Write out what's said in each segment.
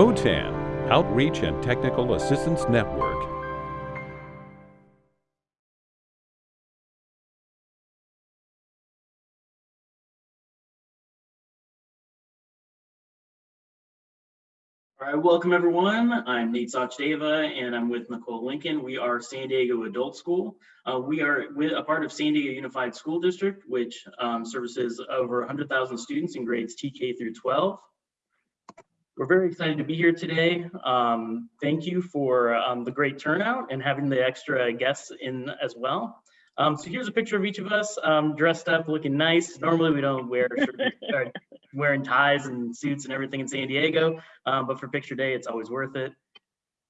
OTAN, Outreach and Technical Assistance Network. All right, welcome everyone. I'm Nate Sachdeva and I'm with Nicole Lincoln. We are San Diego Adult School. Uh, we are with a part of San Diego Unified School District, which um, services over 100,000 students in grades TK through 12. We're very excited to be here today. Um, thank you for um, the great turnout and having the extra guests in as well. Um, so here's a picture of each of us um, dressed up, looking nice. Normally we don't wear shirts, wearing ties and suits and everything in San Diego, um, but for picture day, it's always worth it.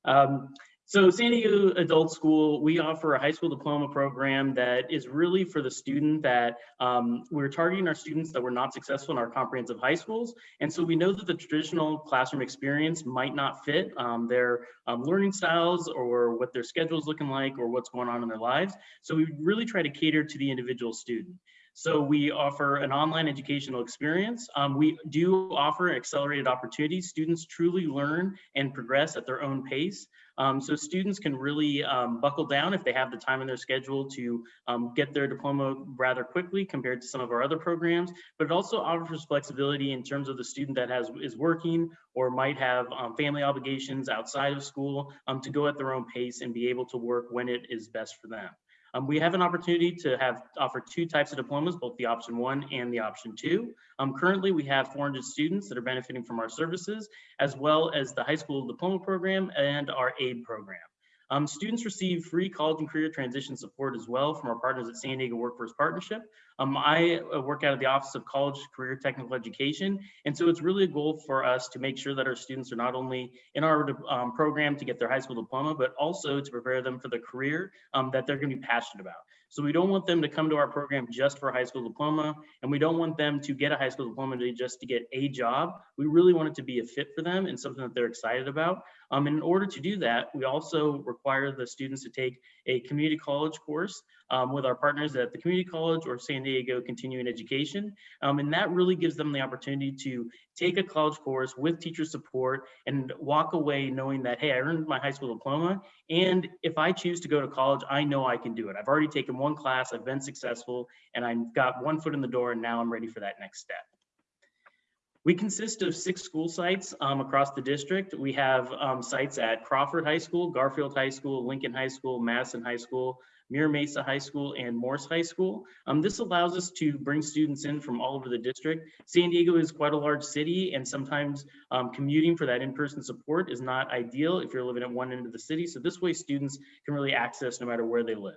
Um, so San Diego Adult School, we offer a high school diploma program that is really for the student that um, we're targeting our students that were not successful in our comprehensive high schools. And so we know that the traditional classroom experience might not fit um, their um, learning styles or what their schedule is looking like or what's going on in their lives. So we really try to cater to the individual student. So we offer an online educational experience. Um, we do offer accelerated opportunities. Students truly learn and progress at their own pace. Um, so students can really um, buckle down if they have the time in their schedule to um, get their diploma rather quickly compared to some of our other programs, but it also offers flexibility in terms of the student that has is working or might have um, family obligations outside of school um, to go at their own pace and be able to work when it is best for them. Um, we have an opportunity to have offer two types of diplomas, both the option one and the option two. Um, currently, we have 400 students that are benefiting from our services, as well as the high school diploma program and our AID program. Um, students receive free college and career transition support as well from our partners at San Diego Workforce Partnership. Um, I uh, work out of the Office of College Career Technical Education, and so it's really a goal for us to make sure that our students are not only in our um, program to get their high school diploma, but also to prepare them for the career um, that they're going to be passionate about. So we don't want them to come to our program just for a high school diploma, and we don't want them to get a high school diploma just to get a job. We really want it to be a fit for them and something that they're excited about. Um, and in order to do that, we also require the students to take a community college course um, with our partners at the community college or San Diego Continuing Education. Um, and that really gives them the opportunity to take a college course with teacher support and walk away knowing that, hey, I earned my high school diploma. And if I choose to go to college, I know I can do it. I've already taken one class, I've been successful, and I've got one foot in the door, and now I'm ready for that next step. We consist of six school sites um, across the district. We have um, sites at Crawford High School, Garfield High School, Lincoln High School, Madison High School, Mira Mesa High School, and Morse High School. Um, this allows us to bring students in from all over the district. San Diego is quite a large city, and sometimes um, commuting for that in-person support is not ideal if you're living at one end of the city. So this way students can really access no matter where they live.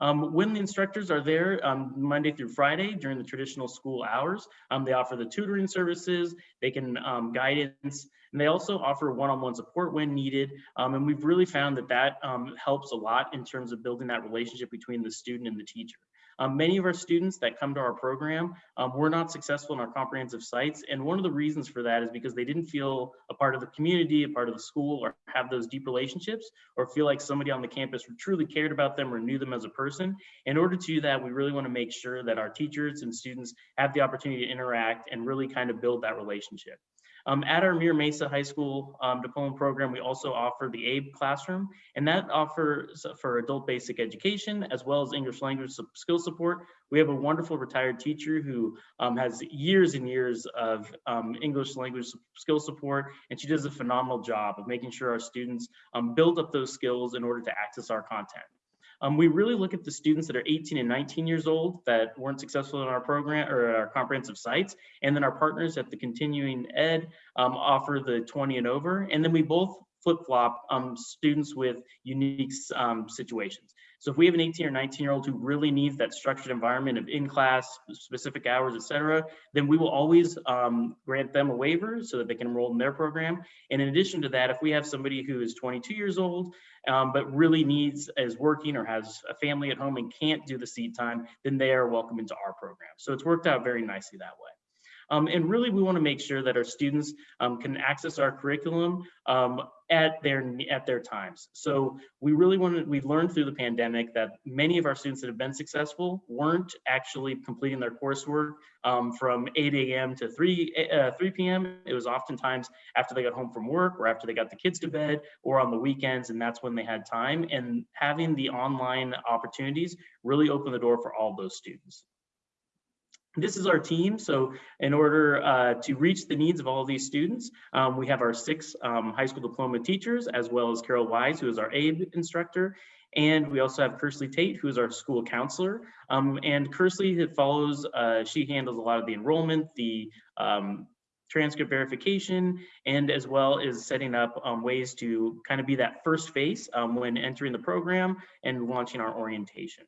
Um, when the instructors are there um, Monday through Friday during the traditional school hours, um, they offer the tutoring services, they can um, guidance, and they also offer one-on-one -on -one support when needed. Um, and we've really found that that um, helps a lot in terms of building that relationship between the student and the teacher. Um, many of our students that come to our program um, were not successful in our comprehensive sites. And one of the reasons for that is because they didn't feel a part of the community, a part of the school, or have those deep relationships, or feel like somebody on the campus truly cared about them or knew them as a person. In order to do that, we really want to make sure that our teachers and students have the opportunity to interact and really kind of build that relationship. Um, at our Mira Mesa High School um, diploma program, we also offer the ABE classroom, and that offers for adult basic education as well as English language skill support. We have a wonderful retired teacher who um, has years and years of um, English language skill support, and she does a phenomenal job of making sure our students um, build up those skills in order to access our content. Um, we really look at the students that are 18 and 19 years old that weren't successful in our program or our comprehensive sites. And then our partners at the continuing ed um, offer the 20 and over. And then we both flip flop um, students with unique um, situations. So if we have an 18 or 19 year old who really needs that structured environment of in class, specific hours, et cetera, then we will always um, grant them a waiver so that they can enroll in their program. And in addition to that, if we have somebody who is 22 years old, um, but really needs, is working or has a family at home and can't do the seat time, then they are welcome into our program. So it's worked out very nicely that way. Um, and really, we want to make sure that our students um, can access our curriculum um, at their at their times. So we really wanted, we've learned through the pandemic that many of our students that have been successful weren't actually completing their coursework um, from 8 a.m. to 3, uh, 3 p.m. It was oftentimes after they got home from work or after they got the kids to bed or on the weekends, and that's when they had time. And having the online opportunities really opened the door for all those students. This is our team. So in order uh, to reach the needs of all of these students, um, we have our six um, high school diploma teachers, as well as Carol Wise, who is our aid instructor. And we also have Kersley Tate, who is our school counselor. Um, and Kersley follows, uh, she handles a lot of the enrollment, the um, transcript verification, and as well as setting up um, ways to kind of be that first face um, when entering the program and launching our orientation.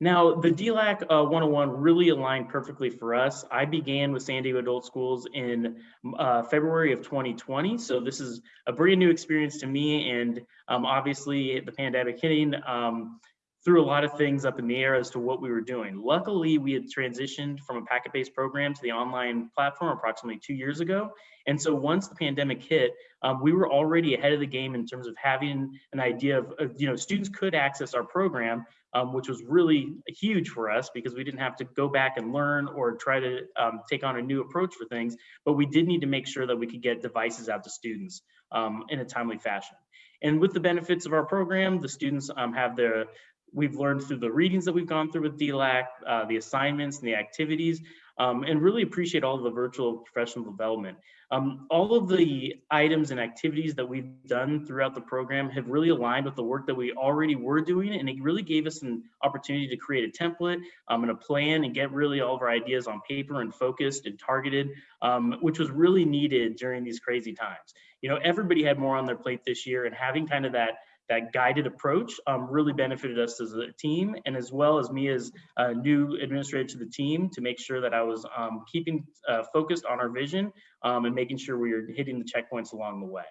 Now, the DLAC uh, 101 really aligned perfectly for us. I began with San Diego Adult Schools in uh, February of 2020. So this is a brand new experience to me. And um, obviously the pandemic hitting um, threw a lot of things up in the air as to what we were doing. Luckily, we had transitioned from a packet-based program to the online platform approximately two years ago. And so once the pandemic hit, um, we were already ahead of the game in terms of having an idea of, of you know, students could access our program, um, which was really huge for us because we didn't have to go back and learn or try to um, take on a new approach for things, but we did need to make sure that we could get devices out to students um, in a timely fashion. And with the benefits of our program, the students um, have their, we've learned through the readings that we've gone through with DLAC, uh, the assignments and the activities, um, and really appreciate all the virtual professional development. Um, all of the items and activities that we've done throughout the program have really aligned with the work that we already were doing, and it really gave us an opportunity to create a template um, and a plan and get really all of our ideas on paper and focused and targeted, um, which was really needed during these crazy times. You know, everybody had more on their plate this year, and having kind of that that guided approach um, really benefited us as a team and as well as me as a new administrator to the team to make sure that I was um, keeping uh, focused on our vision um, and making sure we were hitting the checkpoints along the way.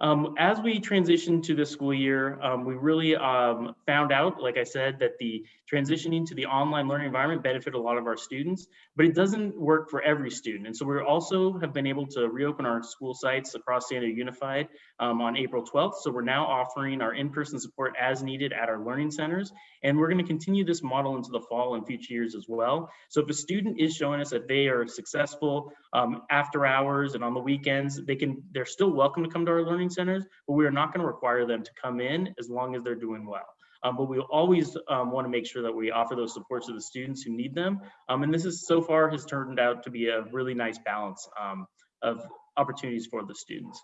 Um, as we transition to the school year, um, we really um, found out, like I said, that the transitioning to the online learning environment benefited a lot of our students, but it doesn't work for every student. And so we also have been able to reopen our school sites across San Diego Unified um, on April 12th. So we're now offering our in-person support as needed at our learning centers. And we're gonna continue this model into the fall and future years as well. So if a student is showing us that they are successful um, after hours and on the weekends, they can, they're still welcome to come to our learning centers, but we are not going to require them to come in as long as they're doing well. Um, but we always um, want to make sure that we offer those supports to the students who need them. Um, and this is so far has turned out to be a really nice balance um, of opportunities for the students.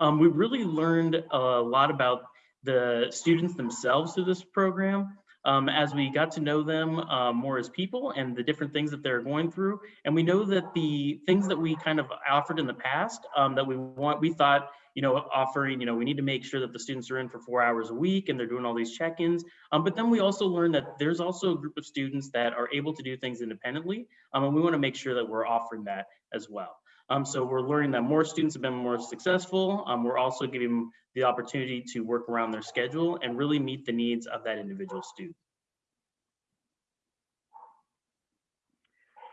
Um, we really learned a lot about the students themselves through this program um, as we got to know them uh, more as people and the different things that they're going through. And we know that the things that we kind of offered in the past um, that we want, we thought, you know, offering, you know, we need to make sure that the students are in for four hours a week and they're doing all these check-ins. Um, but then we also learned that there's also a group of students that are able to do things independently. Um, and we want to make sure that we're offering that as well. Um, so we're learning that more students have been more successful. Um, we're also giving them the opportunity to work around their schedule and really meet the needs of that individual student.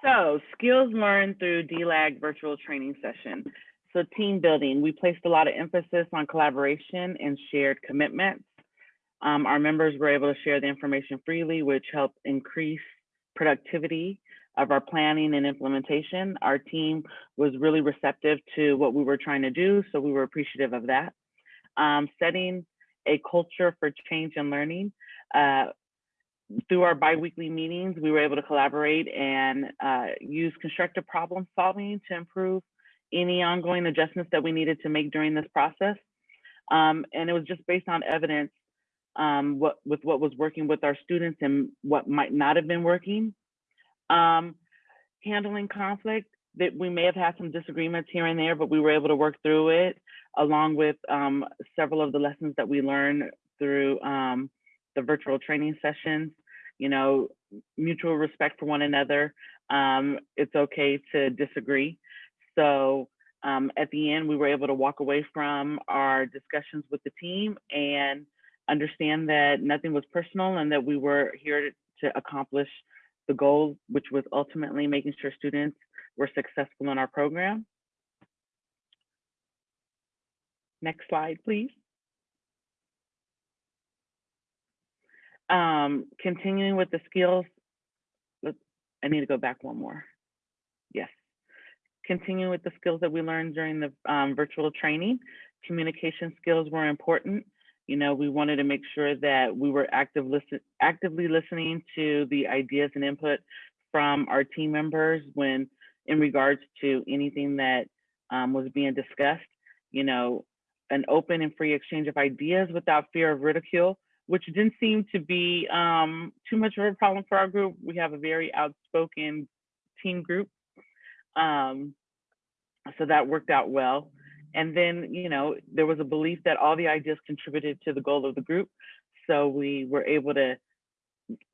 So skills learned through DLAC virtual training session. So team building, we placed a lot of emphasis on collaboration and shared commitments. Um, our members were able to share the information freely, which helped increase productivity of our planning and implementation. Our team was really receptive to what we were trying to do, so we were appreciative of that. Um, setting a culture for change and learning. Uh, through our biweekly meetings, we were able to collaborate and uh, use constructive problem solving to improve any ongoing adjustments that we needed to make during this process. Um, and it was just based on evidence um, what, with what was working with our students and what might not have been working. Um, handling conflict, that we may have had some disagreements here and there, but we were able to work through it along with um, several of the lessons that we learned through um, the virtual training sessions, you know, mutual respect for one another. Um, it's okay to disagree. So um, at the end, we were able to walk away from our discussions with the team and understand that nothing was personal and that we were here to, to accomplish the goal, which was ultimately making sure students were successful in our program. Next slide, please. Um, continuing with the skills, I need to go back one more. Yes. Continuing with the skills that we learned during the um, virtual training, communication skills were important. You know, we wanted to make sure that we were active listen, actively listening to the ideas and input from our team members when in regards to anything that um, was being discussed. You know, an open and free exchange of ideas without fear of ridicule, which didn't seem to be um, too much of a problem for our group. We have a very outspoken team group. Um, so that worked out well. And then, you know, there was a belief that all the ideas contributed to the goal of the group. So we were able to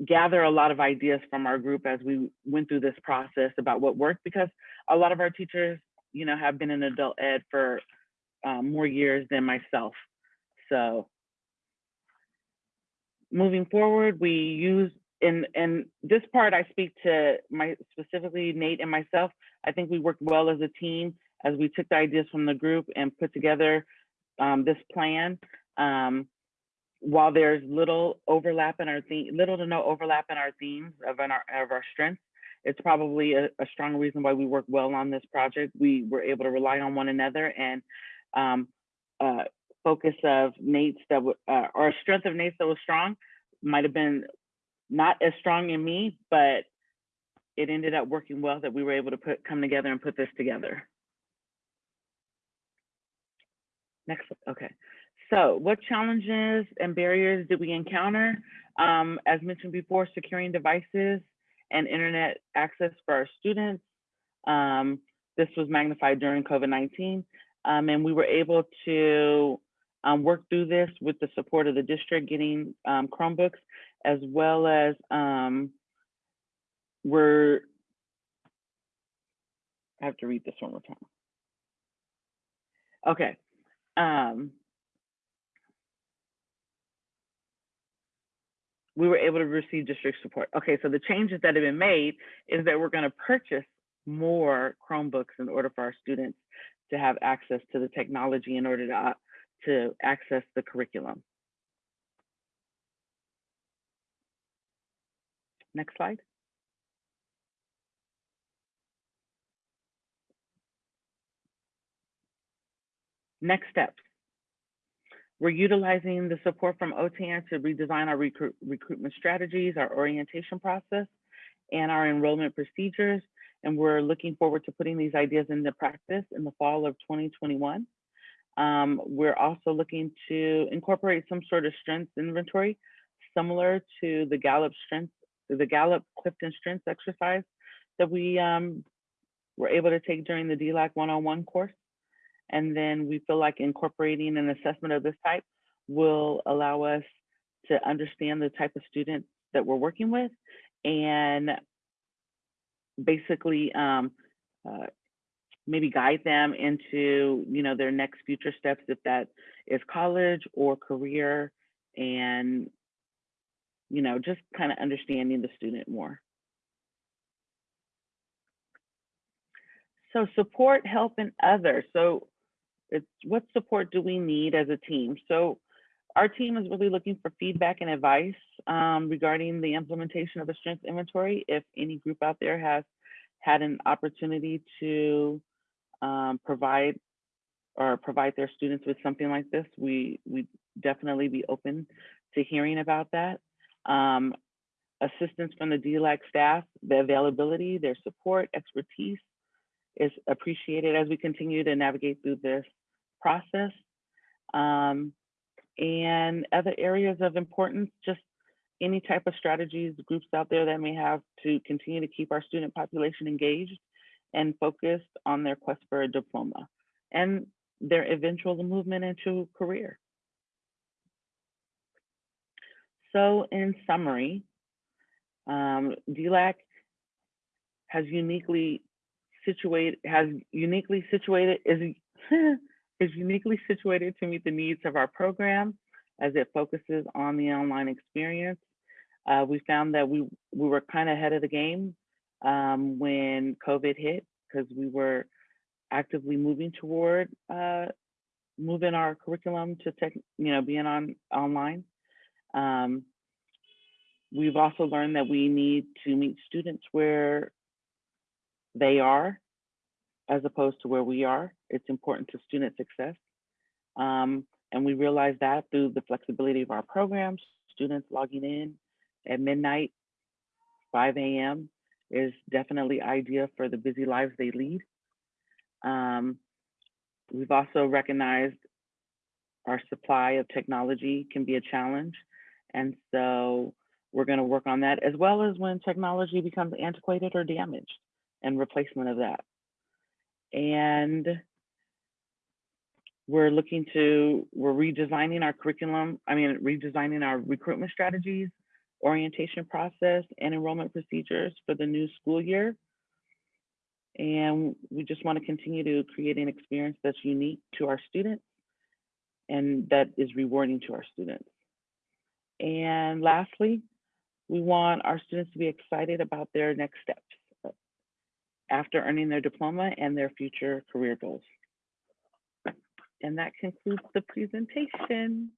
gather a lot of ideas from our group as we went through this process about what worked because a lot of our teachers, you know, have been in adult ed for um, more years than myself. So moving forward, we use in and this part I speak to my specifically Nate and myself. I think we worked well as a team as we took the ideas from the group and put together um, this plan. Um, while there's little overlap in our theme, little to no overlap in our themes of in our of our strengths, it's probably a, a strong reason why we work well on this project. We were able to rely on one another and um, uh, focus of Nate's that uh, strength of Nate's that was strong might have been not as strong in me, but it ended up working well that we were able to put come together and put this together. Next, slide. okay. So what challenges and barriers did we encounter? Um, as mentioned before, securing devices and internet access for our students. Um, this was magnified during COVID-19. Um, and we were able to um, work through this with the support of the district, getting um, Chromebooks, as well as um, we're, I have to read this one more time. Okay. Um, we were able to receive district support. Okay, so the changes that have been made is that we're going to purchase more Chromebooks in order for our students to have access to the technology in order to, uh, to access the curriculum. Next slide. Next steps. We're utilizing the support from OTAN to redesign our recruit, recruitment strategies, our orientation process, and our enrollment procedures. And we're looking forward to putting these ideas into practice in the fall of 2021. Um, we're also looking to incorporate some sort of strengths inventory, similar to the Gallup strengths, the Gallup Clifton strengths exercise that we um, were able to take during the DLAC 101 course. And then we feel like incorporating an assessment of this type will allow us to understand the type of student that we're working with and basically um, uh, maybe guide them into you know their next future steps if that is college or career and you know just kind of understanding the student more. So support help and others. So it's what support do we need as a team so our team is really looking for feedback and advice um, regarding the implementation of the strength inventory. If any group out there has had an opportunity to um, provide or provide their students with something like this, we we definitely be open to hearing about that. Um, assistance from the DLAC staff, the availability, their support, expertise is appreciated as we continue to navigate through this process. Um, and other areas of importance, just any type of strategies, groups out there that may have to continue to keep our student population engaged and focused on their quest for a diploma and their eventual movement into career. So in summary, um, DLAC has uniquely situated, has uniquely situated, is is uniquely situated to meet the needs of our program as it focuses on the online experience. Uh, we found that we, we were kind of ahead of the game um, when COVID hit because we were actively moving toward uh, moving our curriculum to tech, you know, being on online. Um, we've also learned that we need to meet students where they are as opposed to where we are. It's important to student success. Um, and we realize that through the flexibility of our programs, students logging in at midnight, 5 a.m. is definitely ideal for the busy lives they lead. Um, we've also recognized our supply of technology can be a challenge. And so we're going to work on that as well as when technology becomes antiquated or damaged and replacement of that. And we're looking to, we're redesigning our curriculum, I mean, redesigning our recruitment strategies, orientation process, and enrollment procedures for the new school year. And we just want to continue to create an experience that's unique to our students and that is rewarding to our students. And lastly, we want our students to be excited about their next steps uh, after earning their diploma and their future career goals. And that concludes the presentation.